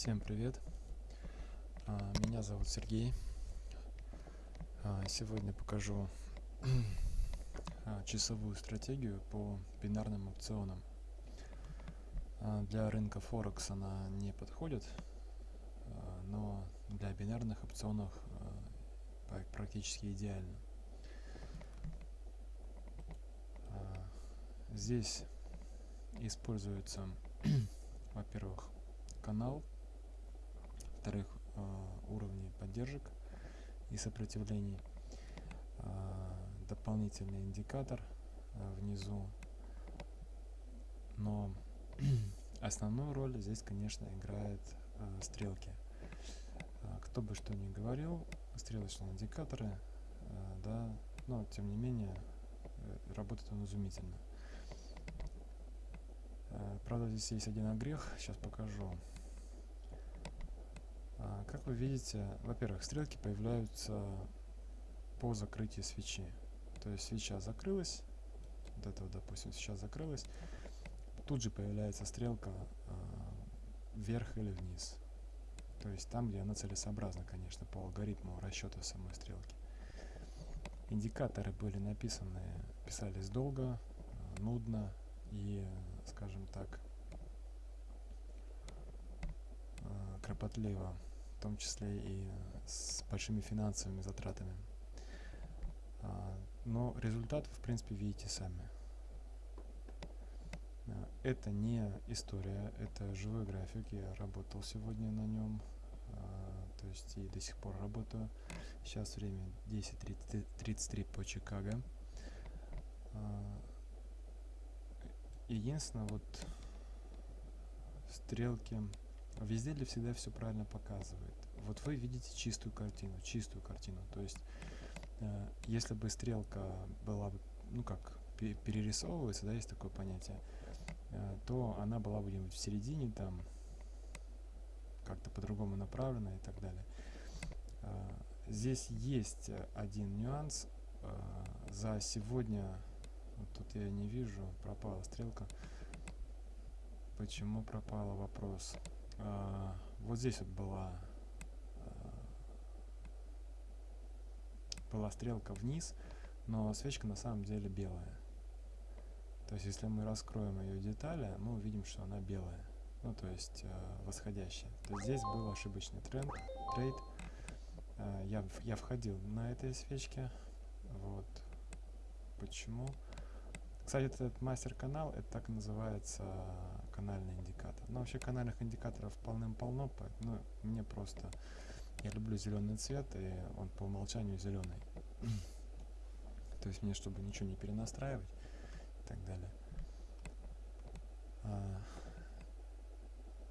Всем привет! А, меня зовут Сергей. А, сегодня покажу а, часовую стратегию по бинарным опционам. Для рынка Форекс она не подходит, но для бинарных опционов практически идеально. Здесь используется, во-первых, канал, во-вторых, э, уровни поддержек и сопротивлений, э, дополнительный индикатор э, внизу, но основную роль здесь, конечно, играет стрелки. Кто бы что ни говорил, стрелочные индикаторы, да, но тем не менее работает он изумительно. Правда, здесь есть один огрех, сейчас покажу. А, как вы видите, во-первых, стрелки появляются по закрытии свечи. То есть свеча закрылась, вот это вот, допустим, сейчас закрылась, тут же появляется стрелка э, вверх или вниз. То есть там, где она целесообразна, конечно, по алгоритму расчета самой стрелки. Индикаторы были написаны, писались долго, нудно и, скажем так, кропотливо в том числе и с большими финансовыми затратами. А, но результат в принципе, видите сами. А, это не история, это живой график. Я работал сегодня на нем, а, то есть и до сих пор работаю. Сейчас время 10.33 по Чикаго. Единственное, вот стрелки Везде для всегда все правильно показывает. Вот вы видите чистую картину, чистую картину. То есть, э, если бы стрелка была бы, ну как, перерисовывается, да, есть такое понятие, э, то она была бы где-нибудь в середине, там, как-то по-другому направлена и так далее. Э, здесь есть один нюанс. Э, за сегодня, вот тут я не вижу, пропала стрелка. Почему пропала вопрос? А, вот здесь вот была а, была стрелка вниз, но свечка на самом деле белая. То есть, если мы раскроем ее детали, мы увидим, что она белая. Ну, то есть, э, восходящая. То есть, здесь был ошибочный тренд, трейд. Я, я входил на этой свечке. Вот. Почему? Кстати, этот мастер-канал, это так называется канальный индикатор. Но вообще канальных индикаторов полным-полно, ну, мне просто... Я люблю зеленый цвет, и он по умолчанию зеленый. То есть мне, чтобы ничего не перенастраивать и так далее. А,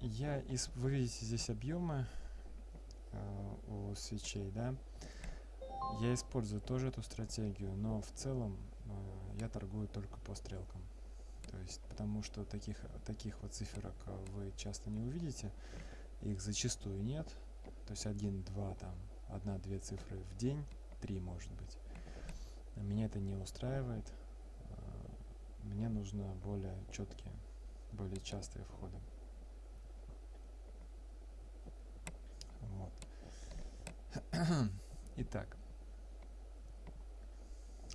я из, вы видите здесь объемы э, у свечей, да? Я использую тоже эту стратегию, но в целом э, я торгую только по стрелкам. То есть, потому что таких, таких вот циферок э, вы часто не увидите, их зачастую нет. То есть один, два, там, одна-две цифры в день, три может быть. Меня это не устраивает. Э, мне нужно более четкие, более частые входы. Вот. Итак,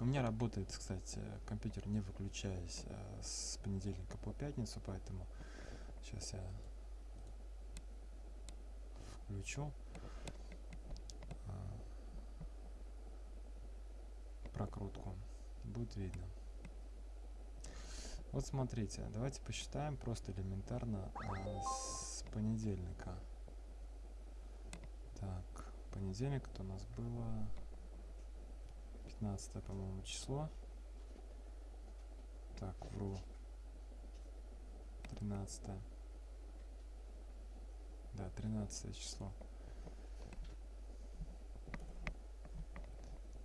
у меня работает, кстати, компьютер не выключаясь а, с понедельника по пятницу, поэтому сейчас я включу. А, прокрутку. Будет видно. Вот смотрите, давайте посчитаем просто элементарно а, с понедельника. Так, понедельник это у нас было 15 по-моему число. Так вру. 13 да 13 число.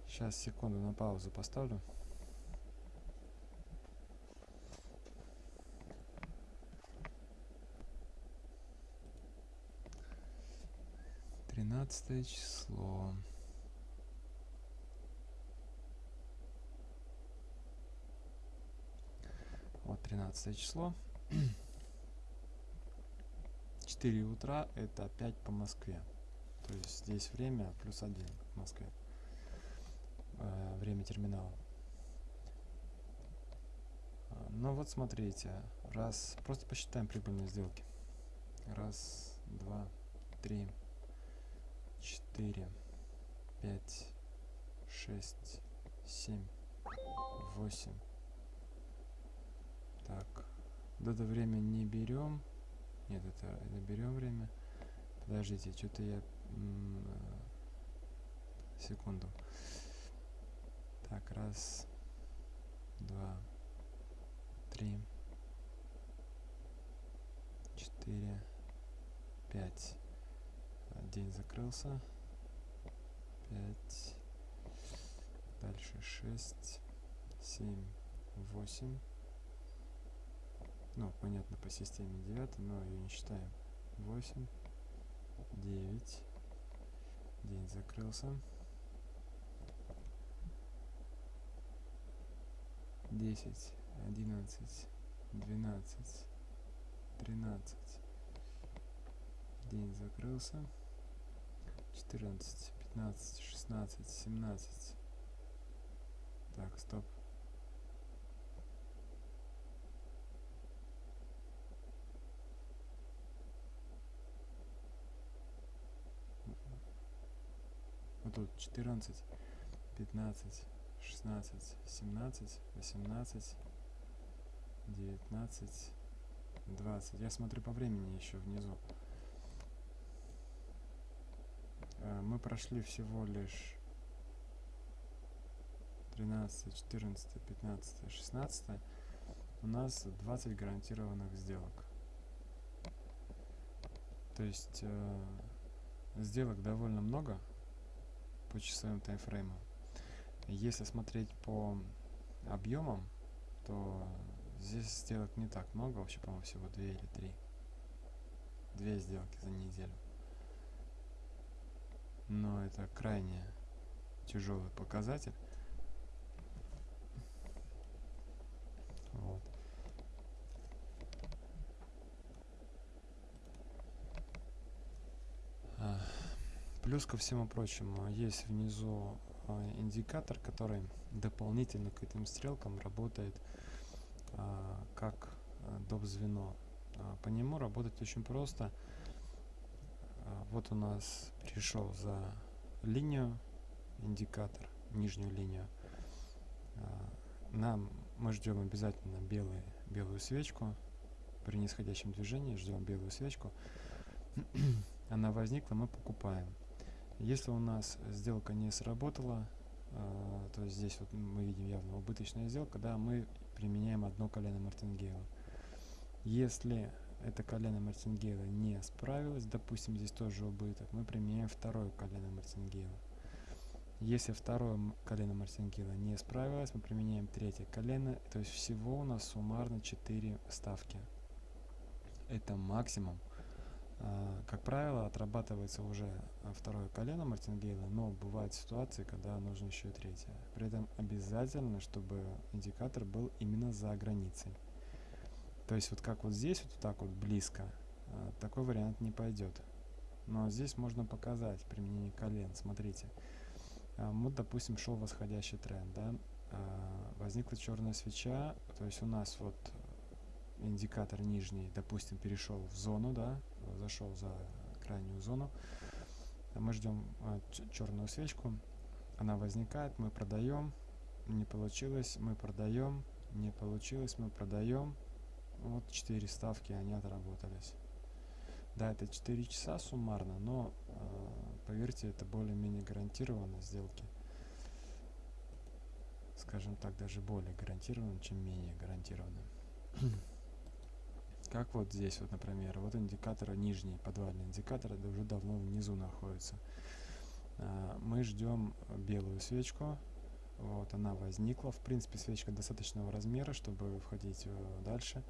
Сейчас секунду на паузу поставлю. Тринадцатое число. 13 число. 4 утра это опять по Москве. То есть здесь время плюс 1 в Москве. Э, время терминала. Ну вот смотрите, раз, просто посчитаем прибыльные сделки. Раз, два, три, четыре, пять, шесть, семь, восемь. Так, вот это время не берем. Нет, это, это берем время. Подождите, что-то я... Секунду. Так, раз, два, три, четыре, пять. День закрылся. Пять. Дальше шесть, семь, восемь. Ну, понятно, по системе 9, но ее не считаем. 8, 9. День закрылся. 10, 11, 12, 13. День закрылся. 14, 15, 16, 17. Так, стоп. Вот тут 14, 15, 16, 17, 18, 19, 20. Я смотрю по времени еще внизу. Э, мы прошли всего лишь 13, 14, 15, 16. У нас 20 гарантированных сделок. То есть э, сделок довольно много по часовым таймфреймам. Если смотреть по объемам, то здесь сделок не так много, вообще, по-моему, всего 2 или 3. Две сделки за неделю. Но это крайне тяжелый показатель. Вот. Плюс ко всему прочему, есть внизу а, индикатор, который дополнительно к этим стрелкам работает а, как а, доп. звено. По нему работать очень просто. Вот у нас пришел за линию индикатор, нижнюю линию. Нам мы ждем обязательно белый, белую свечку. При нисходящем движении ждем белую свечку. Она возникла, мы покупаем. Если у нас сделка не сработала, э, то здесь вот мы видим явно убыточная сделка, да, мы применяем одно колено мартингейла. Если это колено мартингейла не справилось, допустим, здесь тоже убыток, мы применяем второе колено мартингейла. Если второе колено мартингейла не справилось, мы применяем третье колено, то есть всего у нас суммарно 4 ставки. Это максимум как правило, отрабатывается уже а, второе колено мартингейла, но бывают ситуации, когда нужно еще и третье. При этом обязательно, чтобы индикатор был именно за границей. То есть вот как вот здесь, вот так вот близко, а, такой вариант не пойдет. Но здесь можно показать применение колен. Смотрите, вот, допустим, шел восходящий тренд, да, возникла черная свеча, то есть у нас вот индикатор нижний, допустим, перешел в зону, да, зашел за крайнюю зону. Мы ждем а, черную свечку, она возникает, мы продаем, не получилось, мы продаем, не получилось, мы продаем. Вот 4 ставки, они отработались. Да, это 4 часа суммарно, но э, поверьте, это более-менее гарантированно сделки. Скажем так, даже более гарантированно, чем менее гарантированно. Как вот здесь вот, например, вот индикатор нижний, подвальный индикатор, это уже давно внизу находится. А, мы ждем белую свечку, вот она возникла. В принципе, свечка достаточного размера, чтобы входить э, дальше.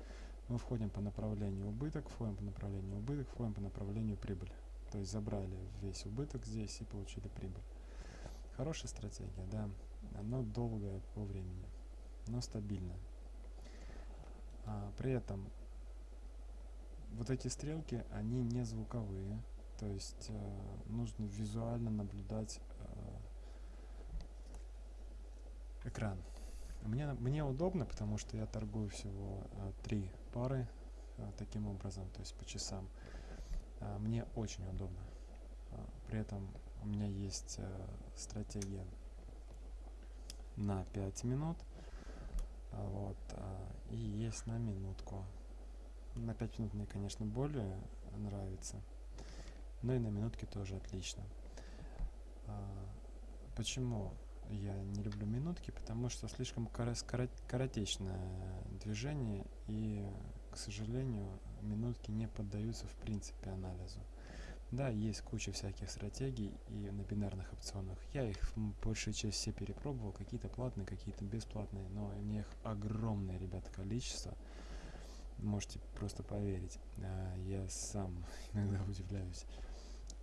Мы входим по направлению убыток, входим по направлению убыток, входим по направлению прибыль. То есть забрали весь убыток здесь и получили прибыль. Хорошая стратегия, да, но долгая по времени, но стабильная. А, при этом вот эти стрелки, они не звуковые, то есть э, нужно визуально наблюдать э, экран. Мне, мне удобно, потому что я торгую всего э, три пары э, таким образом, то есть по часам. Э, мне очень удобно. Э, при этом у меня есть э, стратегия на 5 минут. Э, вот, э, и есть на минутку. На 5 минут мне, конечно, более нравится. Но и на минутке тоже отлично. А, почему я не люблю минутки? Потому что слишком коротечное движение и, к сожалению, минутки не поддаются в принципе анализу. Да, есть куча всяких стратегий и на бинарных опционах. Я их большую часть все перепробовал, какие-то платные, какие-то бесплатные, но у них огромное, ребята, количество. Можете просто поверить. А, я сам иногда удивляюсь,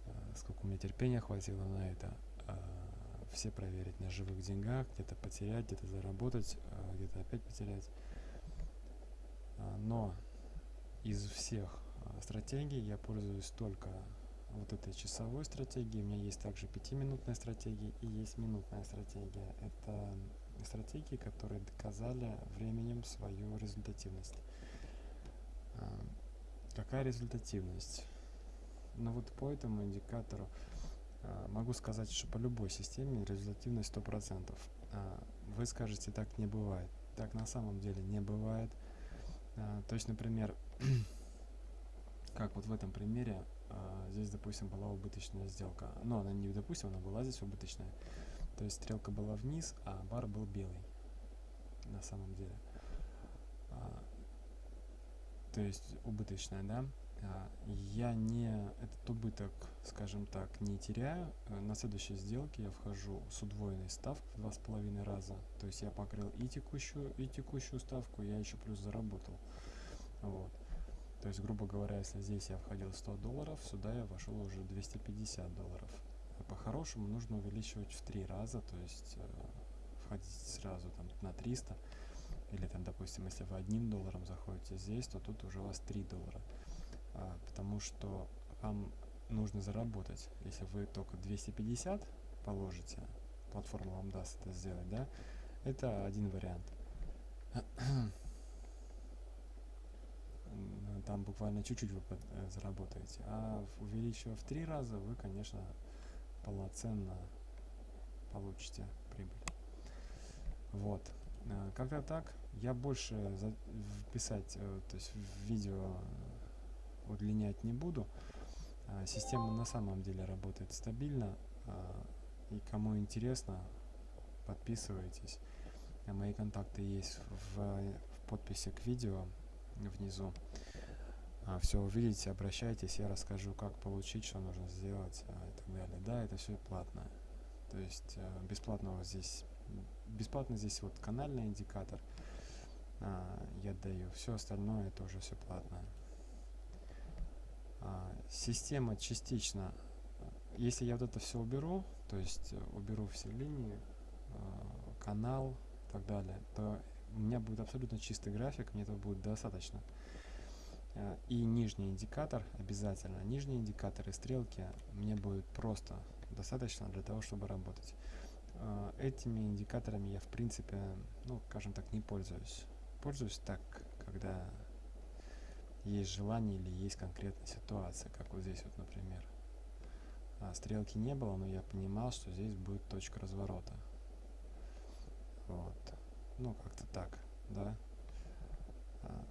а, сколько у меня терпения хватило на это. А, все проверить на живых деньгах, где-то потерять, где-то заработать, где-то опять потерять. Но из всех стратегий я пользуюсь только вот этой часовой стратегии. У меня есть также пятиминутная стратегия и есть минутная стратегия. Это стратегии, которые доказали временем свою результативность. А, какая результативность? Ну вот по этому индикатору а, могу сказать, что по любой системе результативность 100%. А, вы скажете, так не бывает. Так на самом деле не бывает. То есть, например, как вот в этом примере, здесь, допустим, была убыточная сделка. Но она не допустим, она была здесь убыточная. То есть стрелка была вниз, а бар был белый на самом деле то есть убыточная, да, а, я не этот убыток, скажем так, не теряю. Э, на следующей сделке я вхожу с удвоенной ставкой два с половиной раза. То есть я покрыл и текущую, и текущую ставку, я еще плюс заработал. Вот. То есть, грубо говоря, если здесь я входил 100 долларов, сюда я вошел уже 250 долларов. А по-хорошему нужно увеличивать в три раза, то есть э, входить сразу там на 300 или там, допустим, если вы одним долларом заходите здесь, то тут уже у вас 3 доллара. А, потому что вам нужно заработать. Если вы только 250 положите, платформа вам даст это сделать, да, это один вариант. Там буквально чуть-чуть вы э, заработаете. А увеличивая в три раза, вы, конечно, полноценно получите прибыль. Вот. Э, как-то так. Я больше писать, э, то есть в видео удлинять не буду. А, система на самом деле работает стабильно. А, и кому интересно, подписывайтесь. А мои контакты есть в, в подписи к видео внизу. Все увидите, обращайтесь, я расскажу, как получить, что нужно сделать и так далее. Да, это все платно. То есть э, бесплатного здесь бесплатно здесь вот канальный индикатор а, я даю. Все остальное это уже все платное. А, система частично, если я вот это все уберу, то есть э, уберу все линии, а, канал и так далее, то у меня будет абсолютно чистый график, мне этого будет достаточно. И нижний индикатор обязательно. Нижние индикаторы, стрелки мне будет просто достаточно для того, чтобы работать. Этими индикаторами я в принципе, ну, скажем так, не пользуюсь. Пользуюсь так, когда есть желание или есть конкретная ситуация, как вот здесь вот, например. А стрелки не было, но я понимал, что здесь будет точка разворота. Вот. Ну, как-то так, да. А.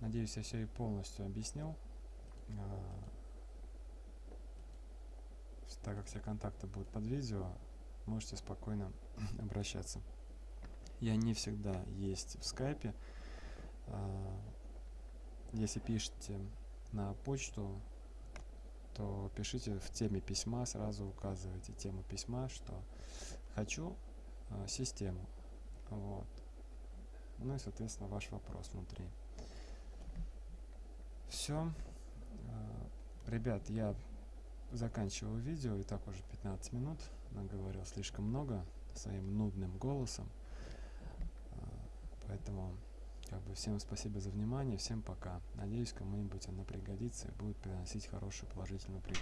Надеюсь, я все и полностью объяснил. А, так как все контакты будут под видео, можете спокойно обращаться. Я не всегда есть в скайпе. А, если пишете на почту, то пишите в теме письма, сразу указывайте тему письма, что хочу а, систему. Вот. Ну и, соответственно, ваш вопрос внутри. Все. А, ребят, я заканчиваю видео, и так уже 15 минут, наговорил слишком много своим нудным голосом, поэтому как бы всем спасибо за внимание, всем пока. Надеюсь, кому-нибудь она пригодится и будет приносить хорошую положительную прибыль.